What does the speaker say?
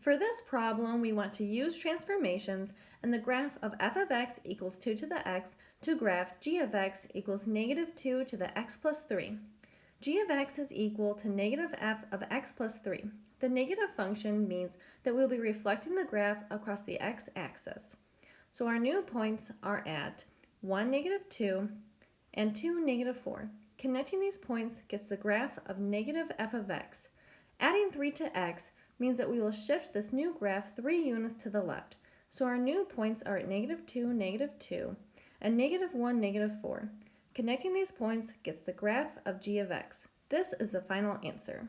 For this problem, we want to use transformations and the graph of f of x equals 2 to the x to graph g of x equals negative 2 to the x plus 3. g of x is equal to negative f of x plus 3. The negative function means that we'll be reflecting the graph across the x-axis. So our new points are at 1, negative 2, and 2, negative 4. Connecting these points gets the graph of negative f of x. Adding 3 to x means that we will shift this new graph 3 units to the left. So our new points are at negative 2, negative 2, and negative 1, negative 4. Connecting these points gets the graph of g of x. This is the final answer.